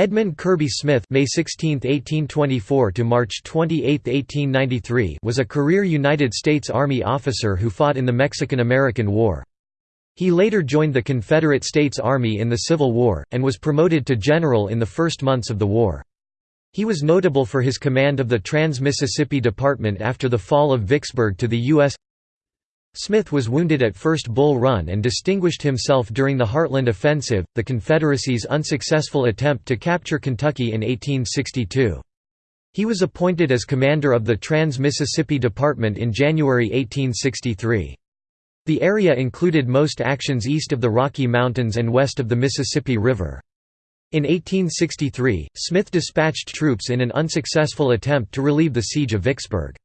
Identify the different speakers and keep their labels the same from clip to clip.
Speaker 1: Edmund Kirby Smith May 16, 1824 to March 28, 1893 was a career United States Army officer who fought in the Mexican–American War. He later joined the Confederate States Army in the Civil War, and was promoted to general in the first months of the war. He was notable for his command of the Trans-Mississippi Department after the fall of Vicksburg to the U.S. Smith was wounded at First Bull Run and distinguished himself during the Heartland Offensive, the Confederacy's unsuccessful attempt to capture Kentucky in 1862. He was appointed as commander of the Trans-Mississippi Department in January 1863. The area included most actions east of the Rocky Mountains and west of the Mississippi River. In 1863, Smith dispatched troops in an unsuccessful attempt to relieve the siege of Vicksburg.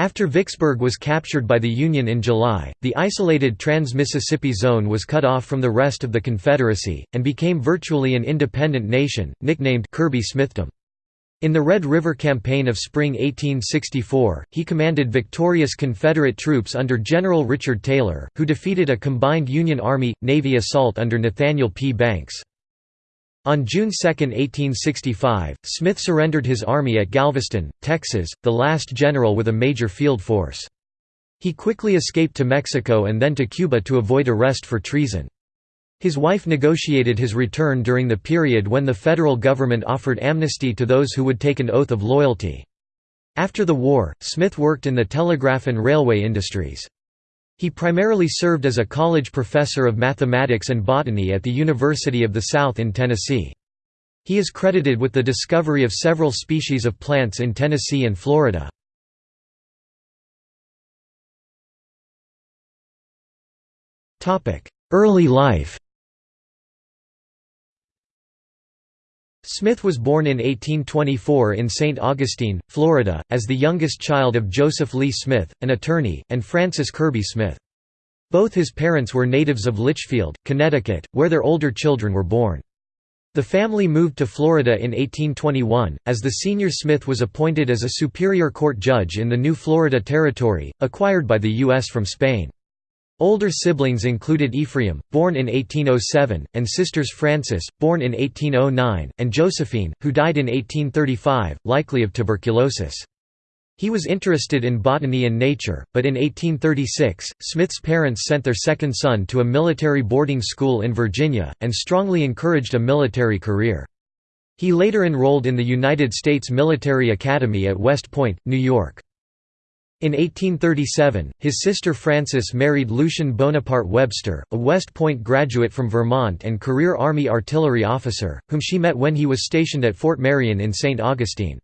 Speaker 1: After Vicksburg was captured by the Union in July, the isolated Trans-Mississippi Zone was cut off from the rest of the Confederacy, and became virtually an independent nation, nicknamed Kirby Smithdom. In the Red River Campaign of spring 1864, he commanded victorious Confederate troops under General Richard Taylor, who defeated a combined Union Army-Navy assault under Nathaniel P. Banks. On June 2, 1865, Smith surrendered his army at Galveston, Texas, the last general with a major field force. He quickly escaped to Mexico and then to Cuba to avoid arrest for treason. His wife negotiated his return during the period when the federal government offered amnesty to those who would take an oath of loyalty. After the war, Smith worked in the telegraph and railway industries. He primarily served as a college professor of mathematics and botany at the University of the South in Tennessee. He is credited with the discovery of several species of plants in Tennessee and Florida. Early life Smith was born in 1824 in St. Augustine, Florida, as the youngest child of Joseph Lee Smith, an attorney, and Frances Kirby Smith. Both his parents were natives of Litchfield, Connecticut, where their older children were born. The family moved to Florida in 1821, as the senior Smith was appointed as a Superior Court judge in the new Florida Territory, acquired by the U.S. from Spain. Older siblings included Ephraim, born in 1807, and sisters Frances, born in 1809, and Josephine, who died in 1835, likely of tuberculosis. He was interested in botany and nature, but in 1836, Smith's parents sent their second son to a military boarding school in Virginia, and strongly encouraged a military career. He later enrolled in the United States Military Academy at West Point, New York. In 1837, his sister Frances married Lucien Bonaparte Webster, a West Point graduate from Vermont and career Army artillery officer, whom she met when he was stationed at Fort Marion in St. Augustine.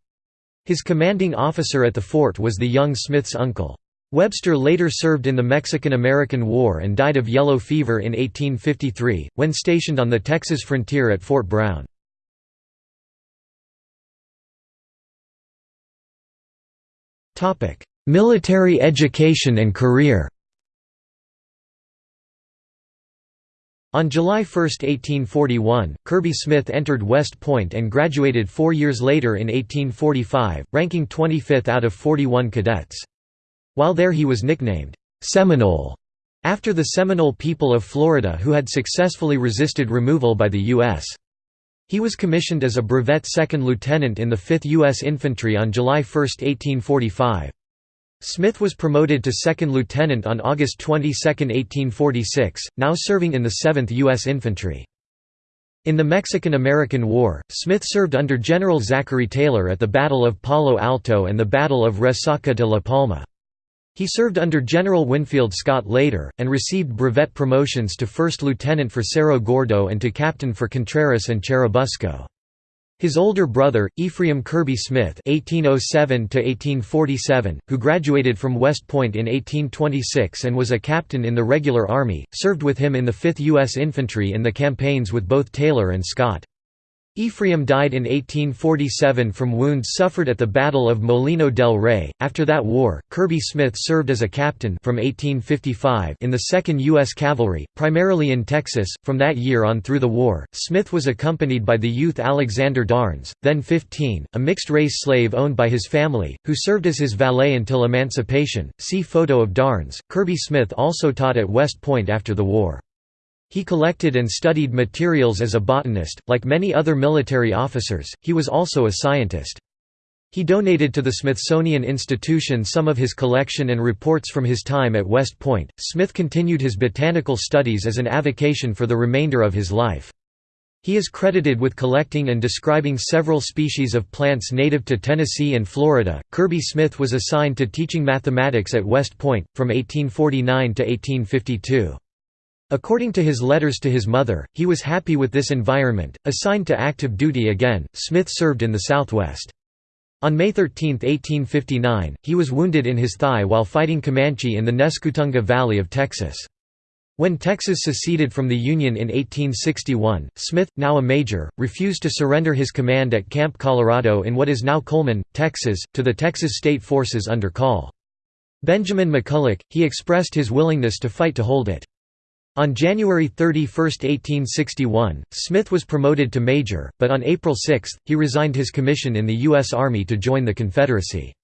Speaker 1: His commanding officer at the fort was the young Smith's uncle. Webster later served in the Mexican–American War and died of yellow fever in 1853, when stationed on the Texas frontier at Fort Brown. Military education and career On July 1, 1841, Kirby Smith entered West Point and graduated four years later in 1845, ranking 25th out of 41 cadets. While there he was nicknamed, "'Seminole' after the Seminole people of Florida who had successfully resisted removal by the U.S. He was commissioned as a brevet second lieutenant in the 5th U.S. Infantry on July 1, 1845. Smith was promoted to second lieutenant on August 22, 1846, now serving in the 7th U.S. Infantry. In the Mexican–American War, Smith served under General Zachary Taylor at the Battle of Palo Alto and the Battle of Resaca de la Palma. He served under General Winfield Scott later, and received brevet promotions to first lieutenant for Cerro Gordo and to captain for Contreras and Churubusco. His older brother, Ephraim Kirby Smith (1807–1847), who graduated from West Point in 1826 and was a captain in the regular army, served with him in the 5th U.S. Infantry in the campaigns with both Taylor and Scott. Ephraim died in 1847 from wounds suffered at the Battle of Molino del Rey. After that war, Kirby Smith served as a captain from 1855 in the 2nd U.S. Cavalry, primarily in Texas. From that year on through the war, Smith was accompanied by the youth Alexander Darnes, then 15, a mixed race slave owned by his family, who served as his valet until emancipation. See photo of Darnes. Kirby Smith also taught at West Point after the war. He collected and studied materials as a botanist, like many other military officers, he was also a scientist. He donated to the Smithsonian Institution some of his collection and reports from his time at West Point. Smith continued his botanical studies as an avocation for the remainder of his life. He is credited with collecting and describing several species of plants native to Tennessee and Florida. Kirby Smith was assigned to teaching mathematics at West Point, from 1849 to 1852. According to his letters to his mother, he was happy with this environment. Assigned to active duty again, Smith served in the Southwest. On May 13, 1859, he was wounded in his thigh while fighting Comanche in the Nescutunga Valley of Texas. When Texas seceded from the Union in 1861, Smith, now a major, refused to surrender his command at Camp Colorado in what is now Coleman, Texas, to the Texas State Forces under Col. Benjamin McCulloch, he expressed his willingness to fight to hold it. On January 31, 1861, Smith was promoted to major, but on April 6, he resigned his commission in the U.S. Army to join the Confederacy.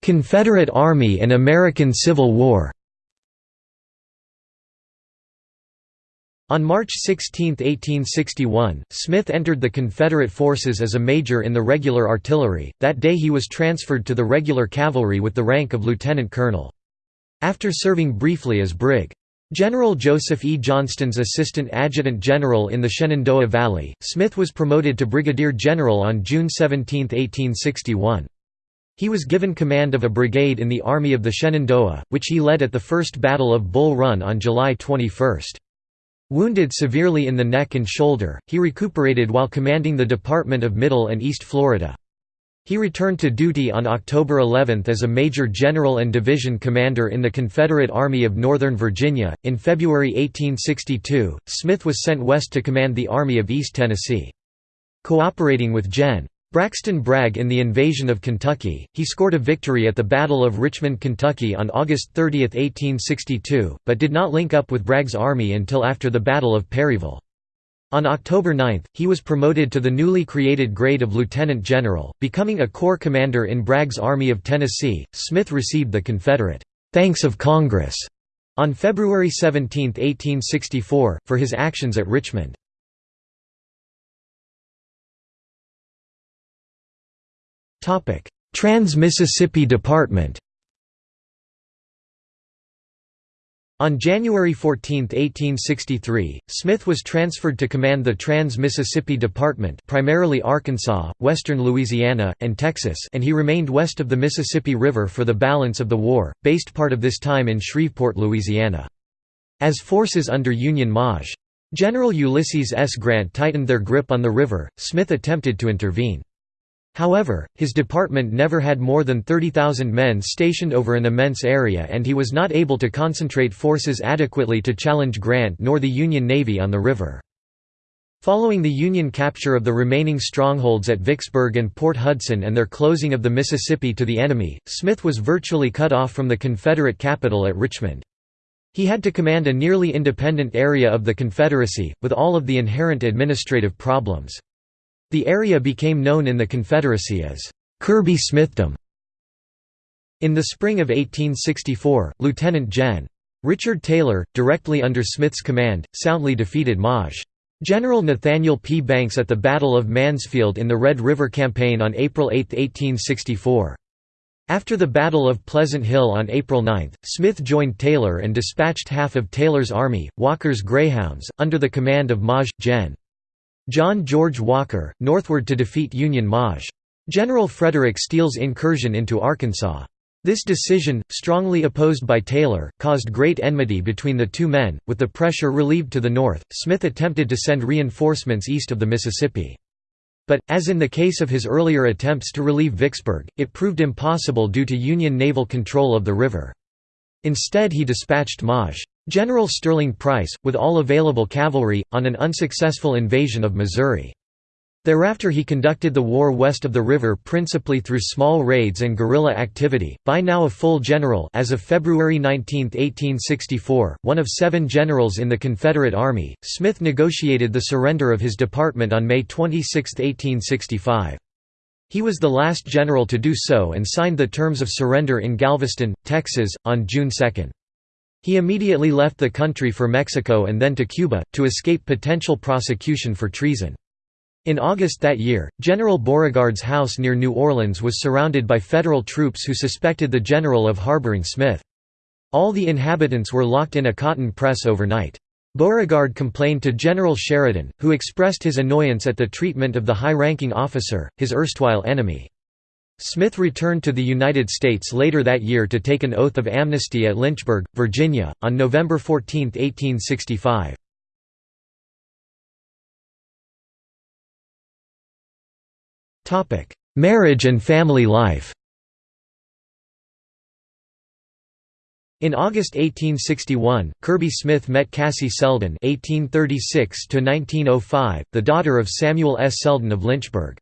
Speaker 1: Confederate Army and American Civil War On March 16, 1861, Smith entered the Confederate forces as a major in the regular artillery. That day he was transferred to the regular cavalry with the rank of lieutenant colonel. After serving briefly as Brig. General Joseph E. Johnston's assistant adjutant general in the Shenandoah Valley, Smith was promoted to brigadier general on June 17, 1861. He was given command of a brigade in the Army of the Shenandoah, which he led at the First Battle of Bull Run on July 21. Wounded severely in the neck and shoulder, he recuperated while commanding the Department of Middle and East Florida. He returned to duty on October 11 as a Major General and Division Commander in the Confederate Army of Northern Virginia. In February 1862, Smith was sent west to command the Army of East Tennessee. Cooperating with Gen. Braxton Bragg in the invasion of Kentucky, he scored a victory at the Battle of Richmond, Kentucky on August 30, 1862, but did not link up with Bragg's army until after the Battle of Perryville. On October 9, he was promoted to the newly created grade of lieutenant general, becoming a corps commander in Bragg's Army of Tennessee. Smith received the Confederate Thanks of Congress on February 17, 1864, for his actions at Richmond. Trans-Mississippi Department On January 14, 1863, Smith was transferred to command the Trans-Mississippi Department primarily Arkansas, western Louisiana, and Texas and he remained west of the Mississippi River for the balance of the war, based part of this time in Shreveport, Louisiana. As forces under Union Maj. General Ulysses S. Grant tightened their grip on the river, Smith attempted to intervene. However, his department never had more than 30,000 men stationed over an immense area and he was not able to concentrate forces adequately to challenge Grant nor the Union Navy on the river. Following the Union capture of the remaining strongholds at Vicksburg and Port Hudson and their closing of the Mississippi to the enemy, Smith was virtually cut off from the Confederate capital at Richmond. He had to command a nearly independent area of the Confederacy, with all of the inherent administrative problems. The area became known in the Confederacy as Kirby Smithdom. In the spring of 1864, Lieutenant Gen. Richard Taylor, directly under Smith's command, soundly defeated Maj. General Nathaniel P. Banks at the Battle of Mansfield in the Red River Campaign on April 8, 1864. After the Battle of Pleasant Hill on April 9, Smith joined Taylor and dispatched half of Taylor's army, Walker's Greyhounds, under the command of Maj. Gen. John George Walker, northward to defeat Union Maj. General Frederick Steele's incursion into Arkansas. This decision, strongly opposed by Taylor, caused great enmity between the two men. With the pressure relieved to the north, Smith attempted to send reinforcements east of the Mississippi. But, as in the case of his earlier attempts to relieve Vicksburg, it proved impossible due to Union naval control of the river. Instead he dispatched Maj. General Sterling Price, with all available cavalry, on an unsuccessful invasion of Missouri. Thereafter he conducted the war west of the river principally through small raids and guerrilla activity. By now a full general as of February 19, 1864, one of seven generals in the Confederate Army, Smith negotiated the surrender of his department on May 26, 1865. He was the last general to do so and signed the terms of surrender in Galveston, Texas, on June 2. He immediately left the country for Mexico and then to Cuba, to escape potential prosecution for treason. In August that year, General Beauregard's house near New Orleans was surrounded by federal troops who suspected the general of harboring Smith. All the inhabitants were locked in a cotton press overnight. Beauregard complained to General Sheridan, who expressed his annoyance at the treatment of the high-ranking officer, his erstwhile enemy. Smith returned to the United States later that year to take an oath of amnesty at Lynchburg, Virginia, on November 14, 1865. Marriage and family life In August 1861, Kirby Smith met Cassie Selden (1836–1905), the daughter of Samuel S. Selden of Lynchburg.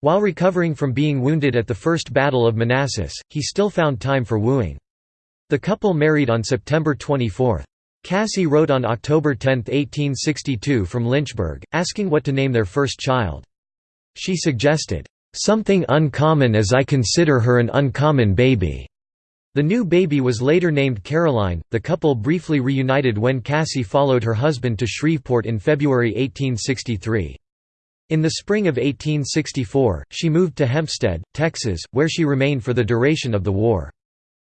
Speaker 1: While recovering from being wounded at the First Battle of Manassas, he still found time for wooing. The couple married on September 24. Cassie wrote on October 10, 1862 from Lynchburg, asking what to name their first child. She suggested, "...something uncommon as I consider her an uncommon baby." The new baby was later named Caroline. The couple briefly reunited when Cassie followed her husband to Shreveport in February 1863. In the spring of 1864, she moved to Hempstead, Texas, where she remained for the duration of the war.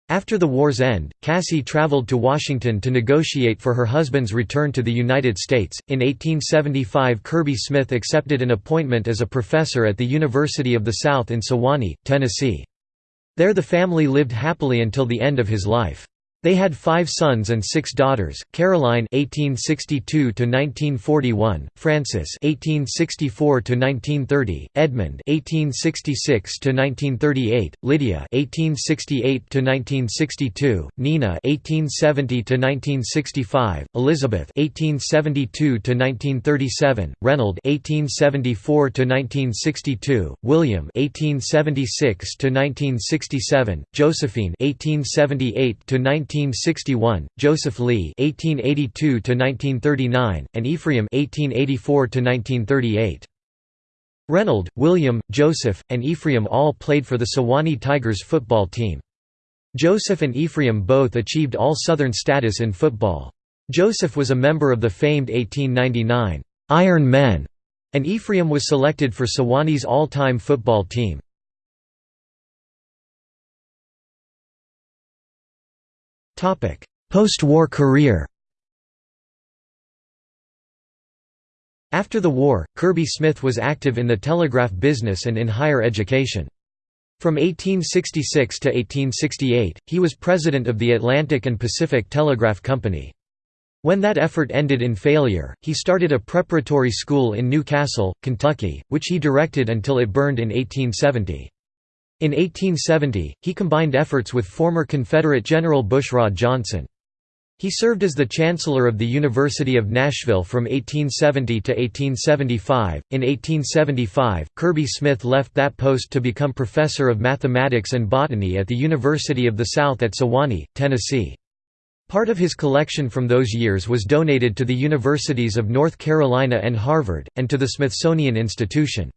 Speaker 1: After the war's end, Cassie traveled to Washington to negotiate for her husband's return to the United States. In 1875, Kirby Smith accepted an appointment as a professor at the University of the South in Sewanee, Tennessee. There the family lived happily until the end of his life. They had five sons and six daughters: Caroline (1862–1941), Francis (1864–1930), Edmund (1866–1938), Lydia (1868–1962), Nina (1870–1965), Elizabeth (1872–1937), Reynold (1874–1962), William (1876–1967), Josephine (1878–19 1861, Joseph Lee (1882–1939), and Ephraim (1884–1938). Reynold, William, Joseph, and Ephraim all played for the Sewanee Tigers football team. Joseph and Ephraim both achieved All-Southern status in football. Joseph was a member of the famed 1899 Iron Men, and Ephraim was selected for Sewanee's all-time football team. Post-war career After the war, Kirby Smith was active in the telegraph business and in higher education. From 1866 to 1868, he was president of the Atlantic and Pacific Telegraph Company. When that effort ended in failure, he started a preparatory school in New Castle, Kentucky, which he directed until it burned in 1870. In 1870, he combined efforts with former Confederate General Bushrod Johnson. He served as the Chancellor of the University of Nashville from 1870 to 1875. In 1875, Kirby Smith left that post to become Professor of Mathematics and Botany at the University of the South at Sewanee, Tennessee. Part of his collection from those years was donated to the Universities of North Carolina and Harvard, and to the Smithsonian Institution.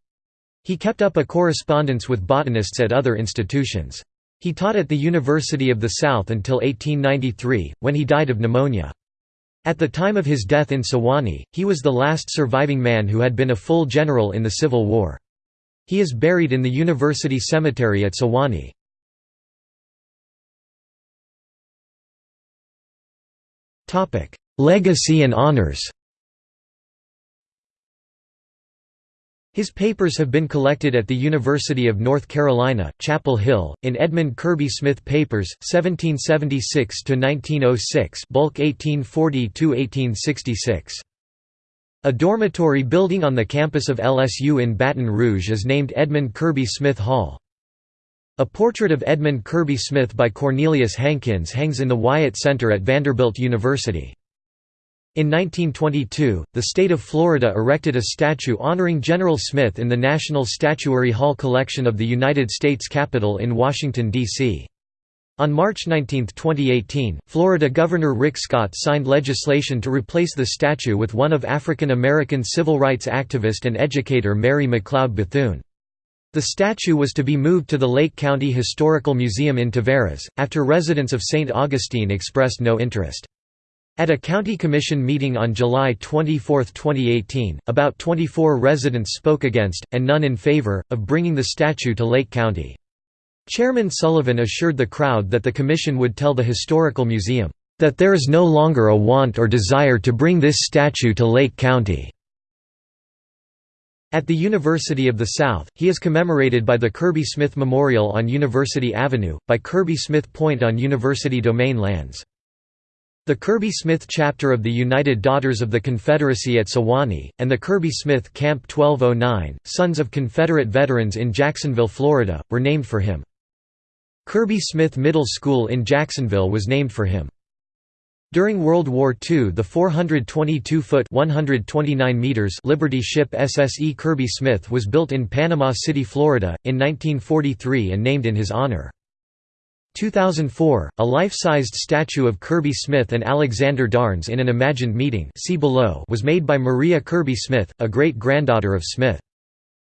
Speaker 1: He kept up a correspondence with botanists at other institutions. He taught at the University of the South until 1893, when he died of pneumonia. At the time of his death in Sewanee, he was the last surviving man who had been a full general in the Civil War. He is buried in the University Cemetery at Sewanee. Legacy and honors His papers have been collected at the University of North Carolina, Chapel Hill, in Edmund Kirby Smith Papers, 1776–1906 bulk 1840–1866. A dormitory building on the campus of LSU in Baton Rouge is named Edmund Kirby Smith Hall. A portrait of Edmund Kirby Smith by Cornelius Hankins hangs in the Wyatt Center at Vanderbilt University. In 1922, the state of Florida erected a statue honoring General Smith in the National Statuary Hall collection of the United States Capitol in Washington, D.C. On March 19, 2018, Florida Governor Rick Scott signed legislation to replace the statue with one of African American civil rights activist and educator Mary McLeod Bethune. The statue was to be moved to the Lake County Historical Museum in Tavares, after residents of St. Augustine expressed no interest. At a county commission meeting on July 24, 2018, about 24 residents spoke against, and none in favor, of bringing the statue to Lake County. Chairman Sullivan assured the crowd that the commission would tell the Historical Museum, "...that there is no longer a want or desire to bring this statue to Lake County." At the University of the South, he is commemorated by the Kirby Smith Memorial on University Avenue, by Kirby Smith Point on University domain lands. The Kirby Smith chapter of the United Daughters of the Confederacy at Sewanee, and the Kirby Smith Camp 1209, Sons of Confederate Veterans in Jacksonville, Florida, were named for him. Kirby Smith Middle School in Jacksonville was named for him. During World War II the 422-foot Liberty ship SSE Kirby Smith was built in Panama City, Florida, in 1943 and named in his honor. 2004, a life-sized statue of Kirby Smith and Alexander Darnes in an imagined meeting see below was made by Maria Kirby Smith, a great-granddaughter of Smith.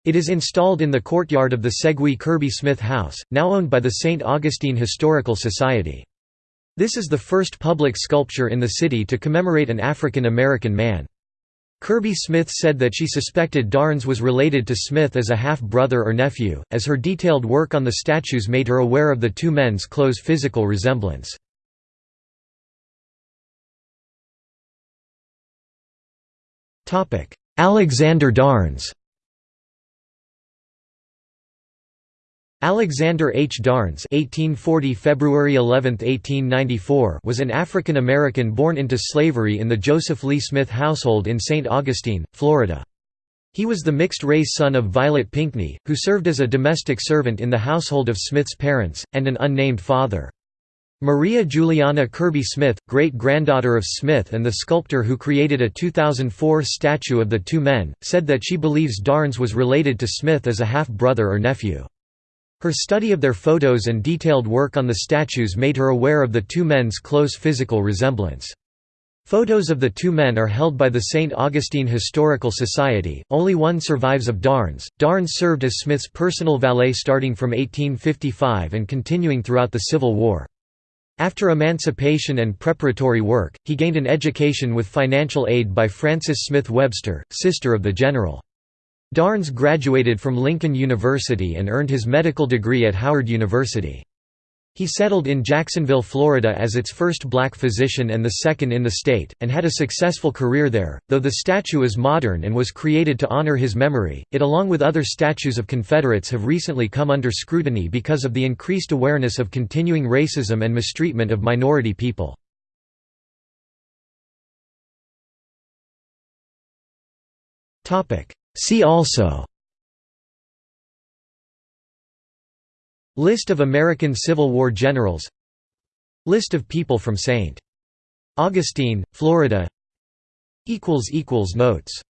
Speaker 1: It is installed in the courtyard of the Segui Kirby Smith House, now owned by the St. Augustine Historical Society. This is the first public sculpture in the city to commemorate an African American man. Kirby Smith said that she suspected Darnes was related to Smith as a half-brother or nephew, as her detailed work on the statues made her aware of the two men's close physical resemblance. Alexander Darnes Alexander H. Darnes (1840 February 11, 1894) was an African American born into slavery in the Joseph Lee Smith household in St. Augustine, Florida. He was the mixed-race son of Violet Pinckney, who served as a domestic servant in the household of Smith's parents, and an unnamed father. Maria Juliana Kirby Smith, great-granddaughter of Smith and the sculptor who created a 2004 statue of the two men, said that she believes Darnes was related to Smith as a half-brother or nephew. Her study of their photos and detailed work on the statues made her aware of the two men's close physical resemblance. Photos of the two men are held by the St. Augustine Historical Society, only one survives of Darnes. Darnes served as Smith's personal valet starting from 1855 and continuing throughout the Civil War. After emancipation and preparatory work, he gained an education with financial aid by Frances Smith Webster, sister of the general. Darnes graduated from Lincoln University and earned his medical degree at Howard University. He settled in Jacksonville, Florida as its first black physician and the second in the state, and had a successful career there. Though the statue is modern and was created to honor his memory, it along with other statues of Confederates have recently come under scrutiny because of the increased awareness of continuing racism and mistreatment of minority people. Topic: See also List of American Civil War generals List of people from St. Augustine, Florida Notes